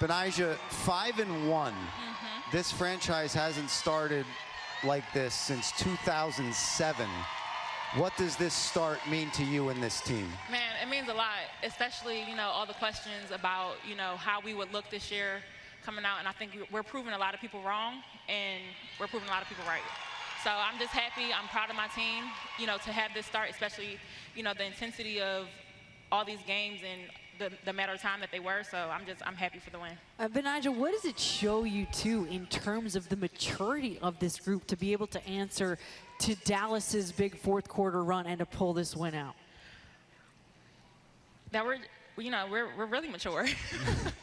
Betnijah, five and one. Mm-hmm. This franchise hasn't started like this since 2007. What does this start mean to you and this team? Man, it means a lot, especially, you know, all the questions about, you know, how we would look this year coming out. And I think we're proving a lot of people wrong, and we're proving a lot of people right. So I'm just happy. I'm proud of my team, you know, to have this start, especially, you know, the intensity of all these games and the, the matter of time that they were. So I'm just, I'm happy for the win. Uh, what does it show you, too, in terms of the maturity of this group to be able to answer to Dallas's big fourth quarter run and to pull this win out? That we're, you know, we're, we're really mature.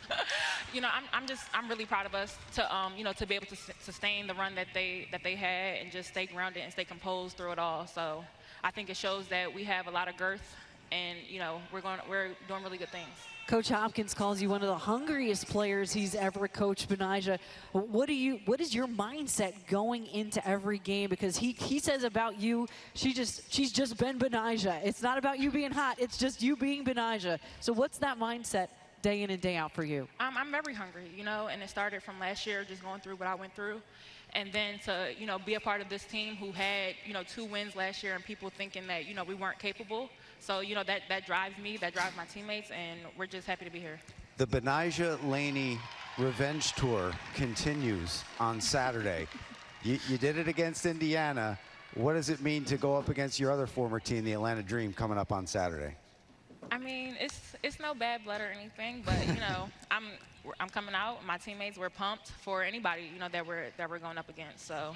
you know, I'm, I'm just, I'm really proud of us to, um, you know, to be able to s- sustain the run that they, that they had and just stay grounded and stay composed through it all. So I think it shows that we have a lot of girth and, you know, we're going, we're doing really good things. Coach Hopkins calls you one of the hungriest players he's ever coached, Betnijah. What do you? What is your mindset going into every game? Because he he says about you, she just she's just been Betnijah. It's not about you being hot. It's just you being Betnijah. So what's that mindset day in and day out for you? I'm, I'm very hungry, you know, and it started from last year, just going through what I went through. And then to, you know, be a part of this team who had, you know, two wins last year and people thinking that, you know, we weren't capable. So, you know, that, that drives me, that drives my teammates, and we're just happy to be here. The Betnijah Laney Revenge Tour continues on Saturday. You, you did it against Indiana. What does it mean to go up against your other former team, the Atlanta Dream, coming up on Saturday? I mean, it's it's no bad blood or anything, but you know, I'm I'm coming out. My teammates were pumped for anybody you know that we're that we're going up against. So